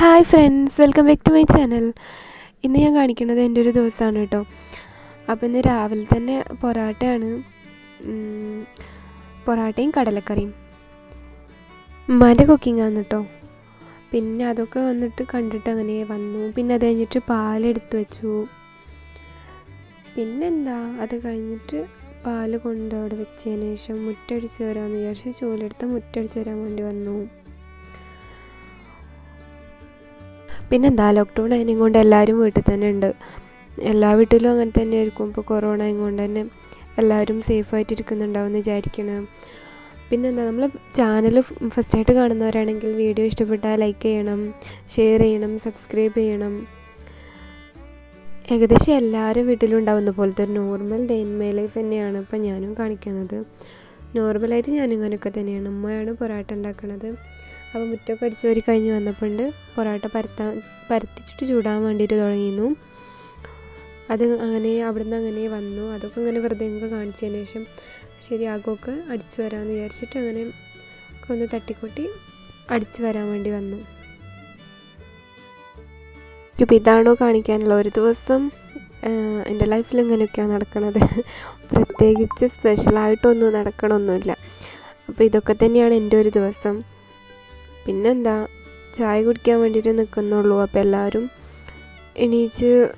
Hi friends welcome back to my channel ഇന്ന് ഞാൻ കാണിക്കുന്നത് എന്റെ ഒരു ദിവസമാണ് കേട്ടോ. അപ്പോൾ ഇന്ന് രാവിലെ തന്നെ പൊറാട്ടയാണ് പൊറാട്ടയും കടലക്കറിയും. ഉമ്മാന്റെ കുക്കിംഗ് ആണ് കേട്ടോ. പിന്നെ അതൊക്കെ വന്നിട്ട് കണ്ടിട്ട് അങ്ങനെ വന്നു. പിന്നെ അത് കഴിഞ്ഞിട്ട് പാലെടുത്ത് വെച്ചു. പിന്നെന്താ അത് കഴിഞ്ഞിട്ട് പാൽ കൊണ്ട് അവിടെ വെച്ചതിന് ശേഷം മുറ്റടിച്ച് വരാമെന്ന് വിചാരിച്ച് ചൂലെടുത്ത് മുറ്റടിച്ച് വരാൻ വേണ്ടി വന്നു. പിന്നെന്താ ലോക്ക്ഡൗൺ അതിനെയും കൊണ്ട് എല്ലാവരും വീട്ടിൽ തന്നെ ഉണ്ട്. എല്ലാ വീട്ടിലും അങ്ങനെ തന്നെ ആയിരിക്കും ഇപ്പോൾ കൊറോണ കൊണ്ട് തന്നെ എല്ലാവരും സേഫായിട്ട് ഇരിക്കുന്നുണ്ടാവും എന്ന് വിചാരിക്കണം. പിന്നെന്താ നമ്മൾ ചാനൽ ഫസ്റ്റായിട്ട് കാണുന്നവരാണെങ്കിൽ വീഡിയോ ഇഷ്ടപ്പെട്ടാൽ ലൈക്ക് ചെയ്യണം ഷെയർ ചെയ്യണം സബ്സ്ക്രൈബ് ചെയ്യണം. ഏകദേശം എല്ലാവരും വീട്ടിലും ഉണ്ടാവുന്ന പോലത്തെ ഒരു normal day in my life തന്നെയാണ് ഇപ്പം ഞാനും കാണിക്കുന്നത്. നോർമലായിട്ട് ഞാനും ഇങ്ങനെയൊക്കെ തന്നെയാണ്. അമ്മയാണ് പൊറാട്ട ഉണ്ടാക്കുന്നത് അപ്പോൾ മുറ്റമൊക്കെ അടിച്ച് വരി കഴിഞ്ഞ് വന്നപ്പോണ്ട് പൊറോട്ട പരത്താൻ പരത്തിച്ചിട്ട് ചൂടാൻ വേണ്ടിയിട്ട് തുടങ്ങിയിരുന്നു. അത് അങ്ങനെ അവിടുന്ന് അങ്ങനെ വന്നു. അതൊക്കെ അങ്ങനെ വെറുതെ നിങ്ങൾക്ക് കാണിച്ചതിന് ശേഷം ശരിയാകുമൊക്കെ അടിച്ചു വരാമെന്ന് വിചാരിച്ചിട്ട് അങ്ങനെ ഒന്ന് തട്ടിക്കൂട്ടി അടിച്ചു വരാൻ വേണ്ടി വന്നു. ഇപ്പം ഇതാണോ കാണിക്കാനുള്ള ഒരു ദിവസം എന്റെ ലൈഫിൽ ഇങ്ങനെയൊക്കെയാണ് നടക്കണത്. പ്രത്യേകിച്ച് സ്പെഷ്യലായിട്ടൊന്നും നടക്കണമൊന്നുമില്ല അപ്പോൾ ഇതൊക്കെ തന്നെയാണ് എന്റെ ഒരു ദിവസം. പിന്നെന്താ? ചായ കുടിക്കാൻ വേണ്ടിയിട്ട് നിൽക്കുന്നുള്ളൂ അപ്പോൾ എല്ലാവരും എണീച്ച്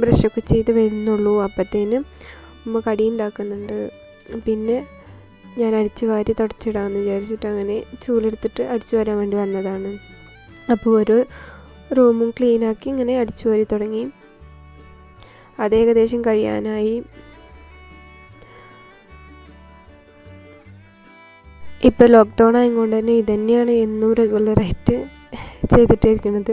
ബ്രഷൊക്കെ ചെയ്ത് വരുന്നുള്ളൂ. അപ്പോഴത്തേനും ഉമ്മ കടി ഉണ്ടാക്കുന്നുണ്ട്. പിന്നെ ഞാൻ അടിച്ച് വാരി തുടച്ചിടാമെന്ന് വിചാരിച്ചിട്ട് അങ്ങനെ ചൂലെടുത്തിട്ട് അടിച്ചു വരാൻ വേണ്ടി വന്നതാണ്. അപ്പോൾ ഒരു റൂമും ക്ലീനാക്കി ഇങ്ങനെ അടിച്ചു വാരി തുടങ്ങി. അത് ഏകദേശം കഴിയാനായി. ഇപ്പോൾ ലോക്ക്ഡൗൺ ആയതുകൊണ്ട് തന്നെ ഇതന്നെയാണ് എന്നും റെഗുലറായിട്ട് ചെയ്തിട്ടിരിക്കുന്നത്.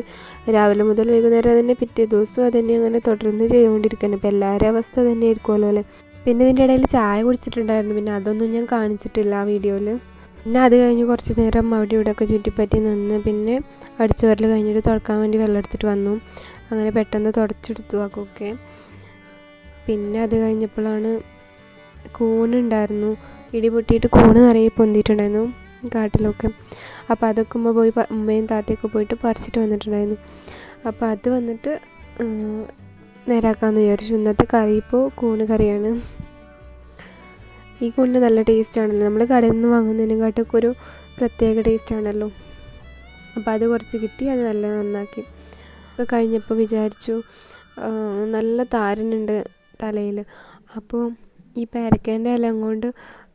രാവിലെ മുതൽ വൈകുന്നേരം തന്നെ പിറ്റേ ദിവസം അതന്നെ അങ്ങനെ തുടർന്ന് ചെയ്തുകൊണ്ടിരിക്കുന്നത് ഇപ്പോൾ എല്ലാവരും അവസ്ഥ തന്നെ ആയിരിക്കുമല്ലോ അല്ലേ? പിന്നെ ഇതിന്റെ ഇടയിൽ ചായ കുടിച്ചിട്ടുണ്ടായിരുന്നു. പിന്നെ അതൊന്നും ഞാൻ കാണിച്ചിട്ടില്ല ആ വീഡിയോയിൽ. പിന്നെ അത് കഴിഞ്ഞ് കുറച്ച് നേരം അവിടെ ഇവിടെയൊക്കെ ചുറ്റിപ്പറ്റി നിന്ന് പിന്നെ അടിച്ചു വരൽ കഴിഞ്ഞിട്ട് തുടക്കാൻ വേണ്ടി വെള്ളം എടുത്തിട്ട് വന്നു. അങ്ങനെ പെട്ടെന്ന് തുടച്ചെടുത്തു ആക്കൊക്കെ പിന്നെ അത് കഴിഞ്ഞപ്പോഴാണ് കൂണുണ്ടായിരുന്നു ഇടി പൊട്ടിയിട്ട് കൂണ് നിറയെ പൊന്തിയിട്ടുണ്ടായിരുന്നു കാട്ടിലൊക്കെ. അപ്പോൾ അതൊക്കെ പോയി ഉമ്മയും താത്തയൊക്കെ പോയിട്ട് പറിച്ചിട്ട് വന്നിട്ടുണ്ടായിരുന്നു. അപ്പോൾ അത് വന്നിട്ട് നേരാക്കാമെന്ന് വിചാരിച്ചു. ഇന്നത്തെ കറി ഇപ്പോൾ കൂണ് കറിയാണ്. ഈ കൂണിന് നല്ല ടേസ്റ്റ് ആണല്ലോ. നമ്മൾ കടയിൽ നിന്ന് വാങ്ങുന്നതിനെക്കാട്ടൊക്കെ ഒരു പ്രത്യേക ടേസ്റ്റ് ആണല്ലോ. അപ്പോൾ അത് കുറച്ച് കിട്ടി അത് നല്ല നന്നാക്കി. ഒക്കെ കഴിഞ്ഞപ്പോൾ വിചാരിച്ചു നല്ല താരനുണ്ട് തലയിൽ അപ്പോൾ ഈ പേരക്കേന്റെ ഇല കൊണ്ട്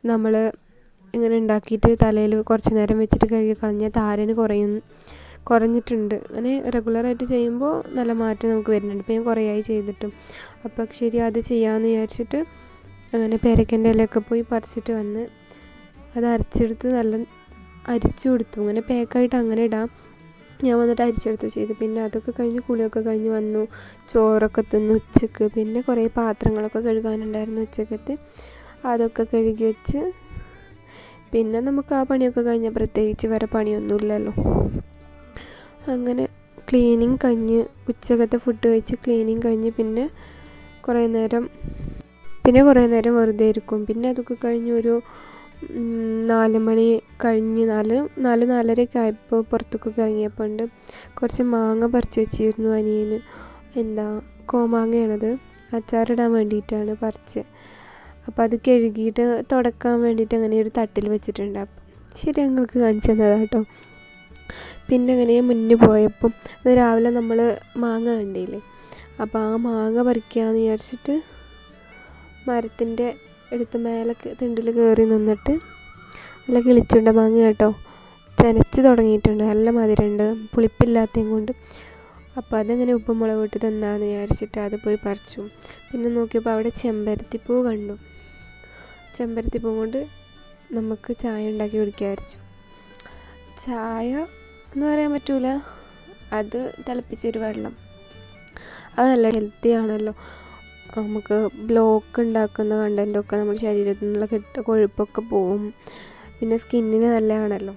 നമ്മൾ ഇങ്ങനെ ഉണ്ടാക്കിയിട്ട് തലയിൽ കുറച്ച് നേരം വെച്ചിട്ട് കഴുകി കളഞ്ഞാൽ താരന് കുറയും കുറഞ്ഞിട്ടുണ്ട്. അങ്ങനെ റെഗുലറായിട്ട് ചെയ്യുമ്പോൾ നല്ല മാറ്റം നമുക്ക് വരുന്നുണ്ട്. ഇപ്പം ഞാൻ കുറേ ആയി ചെയ്തിട്ടും. അപ്പം ശരി അത് ചെയ്യാമെന്ന് വിചാരിച്ചിട്ട് അങ്ങനെ പേരക്കന്റെ ഇലയൊക്കെ പോയി പറിച്ചിട്ട് വന്ന് അത് അരച്ചെടുത്ത് നല്ല അരിച്ചു കൊടുത്തു. അങ്ങനെ പാക്കായിട്ട് അങ്ങനെ ഇടാം. ഞാൻ വന്നിട്ട് അരിച്ചെടുത്തു ചെയ്തു. പിന്നെ അതൊക്കെ കഴിഞ്ഞ് കുളിയൊക്കെ കഴിഞ്ഞ് വന്നു. ചോറൊക്കെ തിന്നു ഉച്ചയ്ക്ക്. പിന്നെ കുറേ പാത്രങ്ങളൊക്കെ കഴുകാനുണ്ടായിരുന്നു ഉച്ചക്കത്തെ. അതൊക്കെ കഴുകി വെച്ച് പിന്നെ നമുക്ക് ആ പണിയൊക്കെ കഴിഞ്ഞാൽ പ്രത്യേകിച്ച് വേറെ പണിയൊന്നുമില്ലല്ലോ. അങ്ങനെ ക്ലീനിങ് കഴിഞ്ഞ് ഉച്ചകത്തെ ഫുഡ് കഴിച്ച് ക്ലീനിങ് കഴിഞ്ഞ് പിന്നെ കുറേ നേരം പിന്നെ കുറേ നേരം വെറുതെ ഇരിക്കും. പിന്നെ അതൊക്കെ കഴിഞ്ഞ് ഒരു നാല് മണി കഴിഞ്ഞ് നാല് നാല് നാലരയൊക്കെ ആയപ്പോൾ പുറത്തൊക്കെ ഇറങ്ങിയപ്പോൾ ഉണ്ട് കുറച്ച് മാങ്ങ പറിച്ച് വെച്ചിരുന്നു അനിയന്. എന്താ കോമാങ്ങയാണത്. അച്ചാറിടാൻ വേണ്ടിയിട്ടാണ് പറിച്ച് അപ്പോൾ അത് കഴുകിയിട്ട് തുടക്കാൻ വേണ്ടിയിട്ട് അങ്ങനെ ഒരു തട്ടിൽ വെച്ചിട്ടുണ്ട്. ശരി ഞങ്ങൾക്ക് കാണിച്ചു തന്നതാണ് കേട്ടോ പിന്നെ അങ്ങനെ മുന്നേ പോയപ്പം രാവിലെ നമ്മൾ മാങ്ങ കണ്ടില്ലേ? അപ്പോൾ ആ മാങ്ങ പറിക്കാമെന്ന് വിചാരിച്ചിട്ട് മരത്തിന്റെ എടുത്ത് മേലെ തിണ്ടിൽ കയറി നിന്നിട്ട് നല്ല കിളിച്ചുണ്ട മാങ്ങ കേട്ടോ. ചനച്ച് തുടങ്ങിയിട്ടുണ്ട്. നല്ല മധുരമുണ്ട് പുളിപ്പില്ലാത്തതും കൊണ്ട്. അപ്പോൾ അതങ്ങനെ ഉപ്പും മുളക് ഇട്ട് തന്നാന്ന് വിചാരിച്ചിട്ട് അത് പോയി പറിച്ചു. പിന്നെ നോക്കിയപ്പോൾ അവിടെ ചെമ്പരത്തിപ്പൂ കണ്ടു. ചെമ്പരത്തിപ്പൂ കൊണ്ട് നമുക്ക് ചായ ഉണ്ടാക്കി കുടിക്കാമായിരിച്ചു ചായ എന്ന് പറയാൻ പറ്റൂല. അത് തിളപ്പിച്ചൊരു വെള്ളം. അത് നല്ല ഹെൽത്തി ആണല്ലോ. നമുക്ക് ബ്ലോക്ക് ഉണ്ടാക്കുന്ന കണ്ടന്റൊക്കെ നമ്മുടെ ശരീരത്തിൽ നിന്നുള്ള കെട്ട കൊഴുപ്പൊക്കെ പോവും. പിന്നെ സ്കിന്നിന് നല്ലതാണല്ലോ.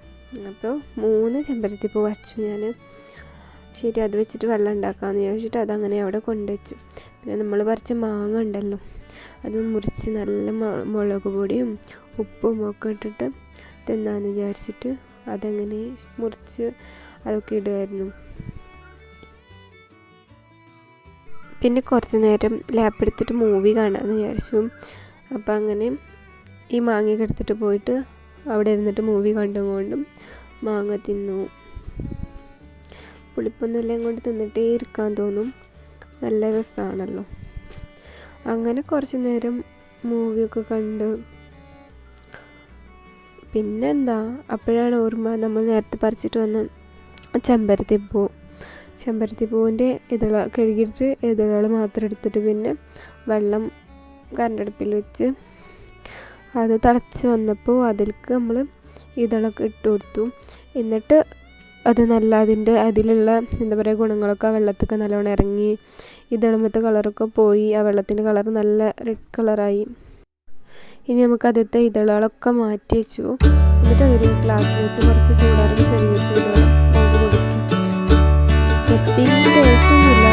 അപ്പോൾ മൂന്ന് ചെമ്പരത്തിപ്പൂ വച്ചു ഞാൻ. ശരി അത് വെച്ചിട്ട് വെള്ളം ഉണ്ടാക്കാമെന്ന് ചോദിച്ചിട്ട് അതങ്ങനെ അവിടെ കൊണ്ടുവച്ചു. പിന്നെ നമ്മൾ പറിച്ച മാങ്ങ ഉണ്ടല്ലോ. അത് മുറിച്ച് നല്ല മുളക് പൊടിയും ഉപ്പും ഒക്കെ ഇട്ടിട്ട് തിന്നാന്ന് വിചാരിച്ചിട്ട് അതങ്ങനെ മുറിച്ച് അതൊക്കെ ഇടുമായിരുന്നു പിന്നെ കുറച്ച് നേരം ലാപ്പ് എടുത്തിട്ട് മൂവി കാണാമെന്ന് വിചാരിച്ചു. അപ്പോൾ അങ്ങനെ ഈ മാങ്ങ എടുത്തിട്ട് പോയിട്ട് അവിടെ ഇരുന്നിട്ട് മൂവി കണ്ടുകൊണ്ടും മാങ്ങ തിന്നു. പുളിപ്പൊന്നുമില്ല കൊണ്ട് തിന്നിട്ടേ ഇരിക്കാൻ തോന്നും. നല്ല രസമാണല്ലോ അങ്ങനെ കുറച്ച് നേരം മൂവിയൊക്കെ കണ്ട്. പിന്നെന്താ? അപ്പോഴാണ് ഓർമ്മ നമ്മൾ നേരത്തെ പറിച്ചിട്ട് വന്ന ചെമ്പരത്തി പൂവിന്റെ ഇതള കഴുകിയിട്ട് ഇതളുകൾ മാത്രം എടുത്തിട്ട് പിന്നെ വെള്ളം കരണ്ടടുപ്പിൽ വെച്ച് അത് തിളച്ച് വന്നപ്പോൾ അതിലേക്ക് നമ്മൾ ഇതളൊക്കെ ഇട്ട് കൊടുത്തു. എന്നിട്ട് അത് നല്ല അതിന്റെ അതിലുള്ള എന്താ പറയുക ഗുണങ്ങളൊക്കെ ആ വെള്ളത്തൊക്കെ നല്ലോണം ഇറങ്ങി ഈ ഇതളുമ്പത്തെ കളറൊക്കെ പോയി ആ വെള്ളത്തിന്റെ കളർ നല്ല റെഡ് കളറായി ഇനി നമുക്ക് ആദ്യത്തെ ഇതളകളൊക്കെ മാറ്റി വെച്ചു. എന്നിട്ട് അതൊരു ഗ്ലാസ് വെച്ച് കുറച്ച് ചൂടാറുന്ന ചെറിയ നമുക്ക് കൊടുക്കും. ടേസ്റ്റ് ഒന്നുമില്ല